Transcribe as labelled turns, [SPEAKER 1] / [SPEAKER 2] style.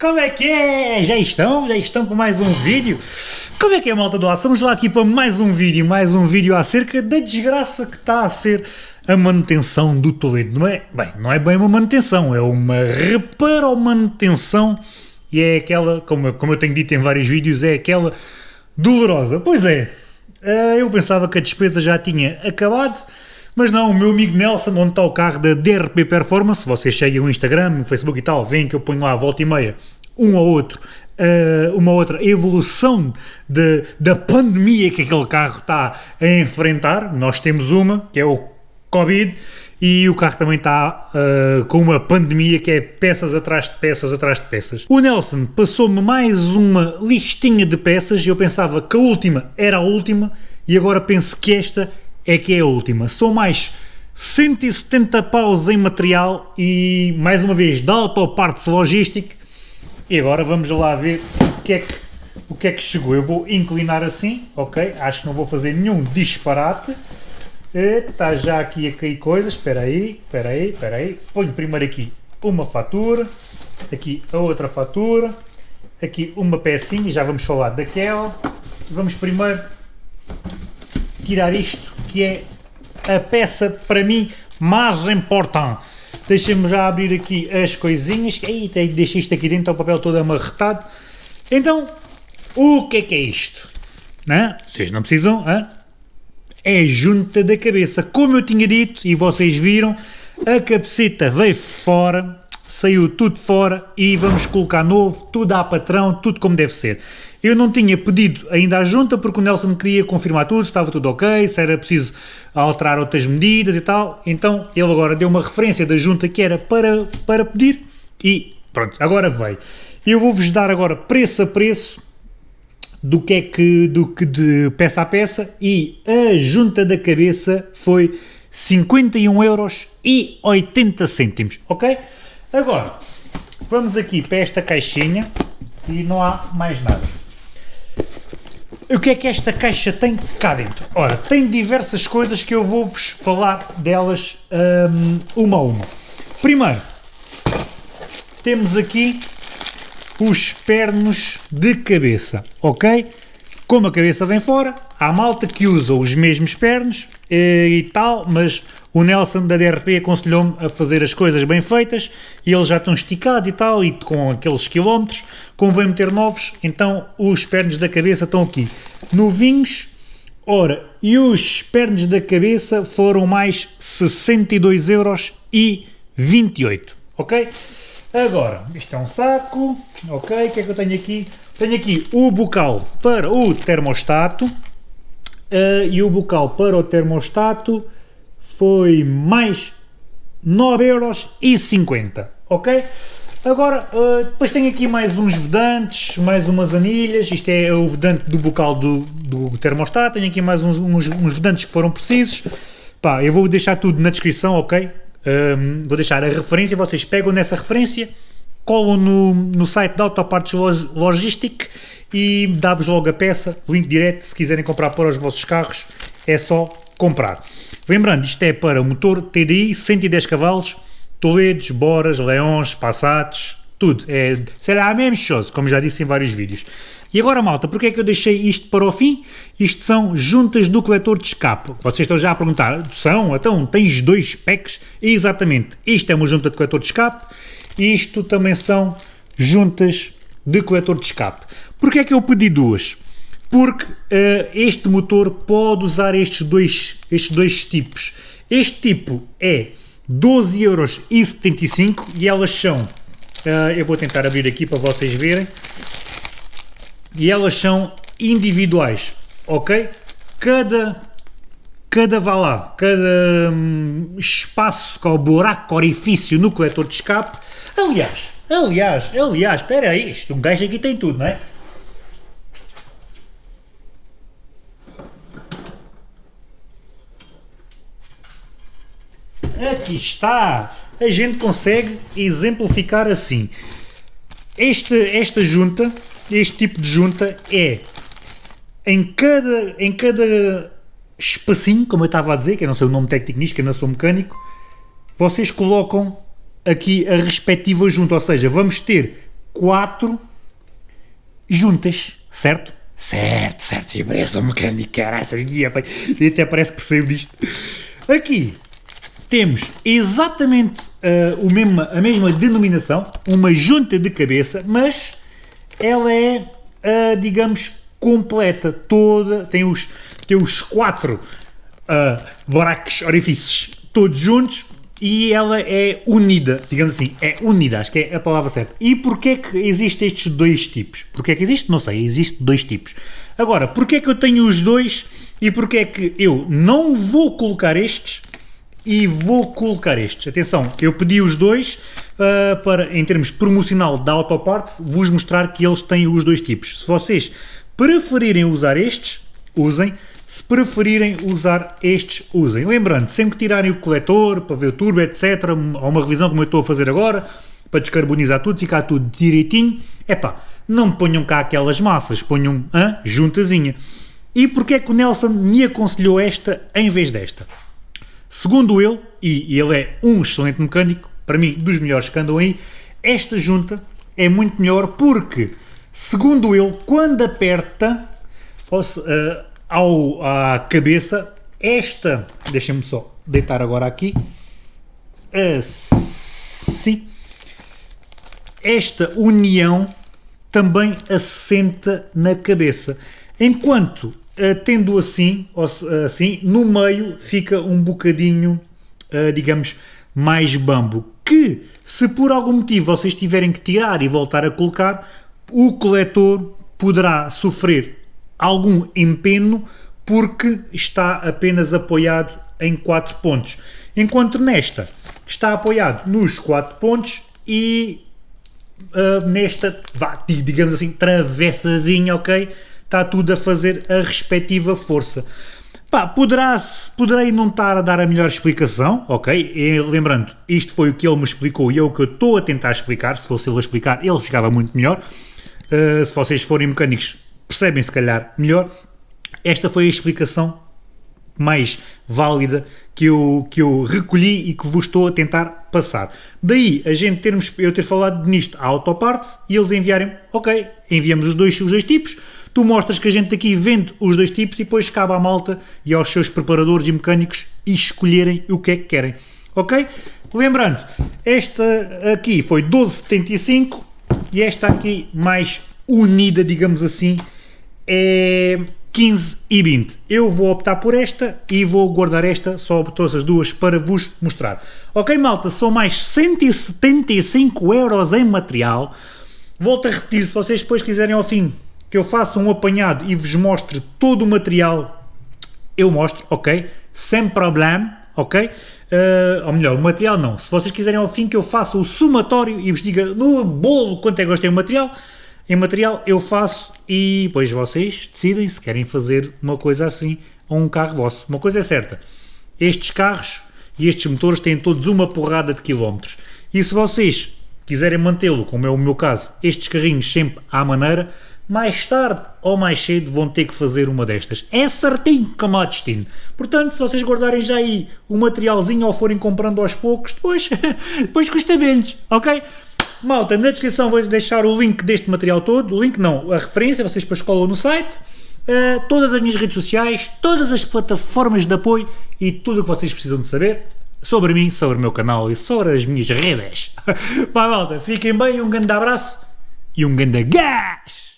[SPEAKER 1] Como é que é? Já estão? Já estão para mais um vídeo? Como é que é, malta do ar? Estamos lá aqui para mais um vídeo, mais um vídeo acerca da desgraça que está a ser a manutenção do Toledo, não é? Bem, não é bem uma manutenção, é uma reparo manutenção e é aquela, como, como eu tenho dito em vários vídeos, é aquela dolorosa. Pois é, eh, eu pensava que a despesa já tinha acabado, mas não, o meu amigo Nelson, onde está o carro da DRP Performance, vocês seguem o Instagram, o Facebook e tal, veem que eu ponho lá a volta e meia um ou outro, uh, uma outra evolução de, da pandemia que aquele carro está a enfrentar. Nós temos uma, que é o Covid, e o carro também está uh, com uma pandemia que é peças atrás de peças atrás de peças. O Nelson passou-me mais uma listinha de peças eu pensava que a última era a última e agora penso que esta é que é a última. São mais 170 paus em material e, mais uma vez, da Autopartes Logística. E agora vamos lá ver o que, é que, o que é que chegou. Eu vou inclinar assim, ok? Acho que não vou fazer nenhum disparate. Está já aqui a cair coisas. Espera aí, espera aí, espera aí. Ponho primeiro aqui uma fatura. Aqui a outra fatura. Aqui uma pecinha, já vamos falar daquela. Vamos primeiro tirar isto que é a peça para mim mais importante. Deixem-me já abrir aqui as coisinhas. Eita, deixei isto aqui dentro, o papel todo amarretado. Então, o que é que é isto? Não? Vocês não precisam, é junta da cabeça. Como eu tinha dito, e vocês viram, a cabecita veio fora, saiu tudo fora e vamos colocar novo, tudo à patrão, tudo como deve ser. Eu não tinha pedido ainda a junta porque o Nelson queria confirmar tudo, se estava tudo ok, se era preciso alterar outras medidas e tal. Então ele agora deu uma referência da junta que era para, para pedir e pronto, agora veio. Eu vou-vos dar agora preço a preço do que é que, do que de peça a peça e a junta da cabeça foi 51 euros e 80 cêntimos, ok? Agora, vamos aqui para esta caixinha e não há mais nada. O que é que esta caixa tem cá dentro? Ora, tem diversas coisas que eu vou-vos falar delas um, uma a uma. Primeiro, temos aqui os pernos de cabeça, ok? Como a cabeça vem fora, há malta que usa os mesmos pernos e, e tal, mas o Nelson da DRP aconselhou-me a fazer as coisas bem feitas e eles já estão esticados e tal, e com aqueles quilómetros, convém meter novos, então os pernos da cabeça estão aqui. Novinhos, ora, e os pernos da cabeça foram mais 62 euros e 28, ok? Agora, isto é um saco, ok, o que é que eu tenho aqui? Tenho aqui o bocal para o termostato uh, e o bocal para o termostato foi mais 9,50€, ok? Agora, uh, depois tenho aqui mais uns vedantes, mais umas anilhas, isto é o vedante do bocal do, do termostato, tenho aqui mais uns, uns, uns vedantes que foram precisos, pá, eu vou deixar tudo na descrição, ok? Um, vou deixar a referência, vocês pegam nessa referência, colam no, no site da Autopartes Logistic e dá-vos logo a peça, link direto, se quiserem comprar para os vossos carros, é só comprar. Lembrando, isto é para motor TDI, 110 cavalos, Toledos, Boras, Leões, Passatos, tudo. É, será a mesma coisa, como já disse em vários vídeos. E agora, malta, porque é que eu deixei isto para o fim? Isto são juntas do coletor de escape. Vocês estão já a perguntar, são? Então, tens dois packs? Exatamente. Isto é uma junta de coletor de escape e isto também são juntas de coletor de escape. Porquê é que eu pedi duas? Porque uh, este motor pode usar estes dois, estes dois tipos. Este tipo é 12,75€ e elas são, uh, eu vou tentar abrir aqui para vocês verem, e elas são individuais, ok? Cada, cada vá lá, cada hum, espaço, qual buraco, orifício no coletor de escape, aliás, aliás, aliás, espera aí, isto, um gajo aqui tem tudo, não é? Aqui está! A gente consegue exemplificar assim. Este, esta junta este tipo de junta é em cada, em cada espacinho, como eu estava a dizer, que eu não sei o nome técnico nisto, que eu não sou mecânico, vocês colocam aqui a respectiva junta, ou seja, vamos ter quatro juntas, certo? Certo, certo, e parece um mecânico, caralho, e até parece que percebo disto. Aqui temos exatamente uh, o mesmo, a mesma denominação, uma junta de cabeça, mas ela é, uh, digamos, completa, toda, tem os, tem os quatro uh, buracos, orifícios todos juntos e ela é unida, digamos assim, é unida, acho que é a palavra certa. E porquê que existem estes dois tipos? Porquê que existe? Não sei, existe dois tipos. Agora, porquê que eu tenho os dois e porquê que eu não vou colocar estes e vou colocar estes? Atenção, que eu pedi os dois uh, para, em termos promocional da Autopart, vos mostrar que eles têm os dois tipos. Se vocês preferirem usar estes, usem. Se preferirem usar estes, usem. Lembrando, sempre que tirarem o coletor para ver o turbo, etc., ou uma revisão como eu estou a fazer agora, para descarbonizar tudo, ficar tudo direitinho, é pá, não ponham cá aquelas massas, ponham a juntazinha. E porquê é que o Nelson me aconselhou esta em vez desta? Segundo ele, e ele é um excelente mecânico, para mim dos melhores que andam aí, esta junta é muito melhor porque, segundo ele, quando aperta, uh, ao, à cabeça, esta, deixem-me só deitar agora aqui, assim, esta união também assenta na cabeça, enquanto tendo assim, assim, no meio fica um bocadinho, eh, digamos, mais bambo, que se por algum motivo vocês tiverem que tirar e voltar a colocar, o coletor poderá sofrer algum empeno porque está apenas apoiado em 4 pontos. Enquanto nesta está apoiado nos 4 pontos e uh, nesta, vá, digamos assim, travessazinha, ok? Está tudo a fazer a respectiva força. Pá, poderá, poderei não estar a dar a melhor explicação, ok? E, lembrando, isto foi o que ele me explicou e é o que eu estou a tentar explicar. Se fosse ele a explicar, ele ficava muito melhor. Uh, se vocês forem mecânicos, percebem se calhar melhor. Esta foi a explicação mais válida que eu, que eu recolhi e que vos estou a tentar passar. Daí a gente termos, eu ter falado nisto à autoparte e eles enviarem, ok, enviamos os dois, os dois tipos, tu mostras que a gente aqui vende os dois tipos e depois cabe à malta e aos seus preparadores e mecânicos escolherem o que é que querem, ok? Lembrando, esta aqui foi 12,75 e esta aqui mais unida, digamos assim, é 15 e 20. Eu vou optar por esta e vou guardar esta, só todas as duas, para vos mostrar. Ok, malta, são mais 175 euros em material. Volto a repetir, se vocês depois quiserem ao fim que eu faça um apanhado e vos mostre todo o material, eu mostro, ok? Sem problema, ok? Uh, ou melhor, o material não. Se vocês quiserem ao fim que eu faça o somatório e vos diga no bolo quanto é que gostei do material, em material eu faço e depois vocês decidem se querem fazer uma coisa assim a um carro vosso. Uma coisa é certa, estes carros e estes motores têm todos uma porrada de quilómetros. E se vocês quiserem mantê-lo, como é o meu caso, estes carrinhos sempre à maneira, mais tarde ou mais cedo vão ter que fazer uma destas. É certinho como a destino. Portanto, se vocês guardarem já aí o materialzinho ou forem comprando aos poucos, depois, depois custa menos, ok? Malta, na descrição vou deixar o link deste material todo, o link não, a referência, vocês depois colam no site, uh, todas as minhas redes sociais, todas as plataformas de apoio e tudo o que vocês precisam de saber sobre mim, sobre o meu canal e sobre as minhas redes. Vai malta, fiquem bem, um grande abraço e um grande gás!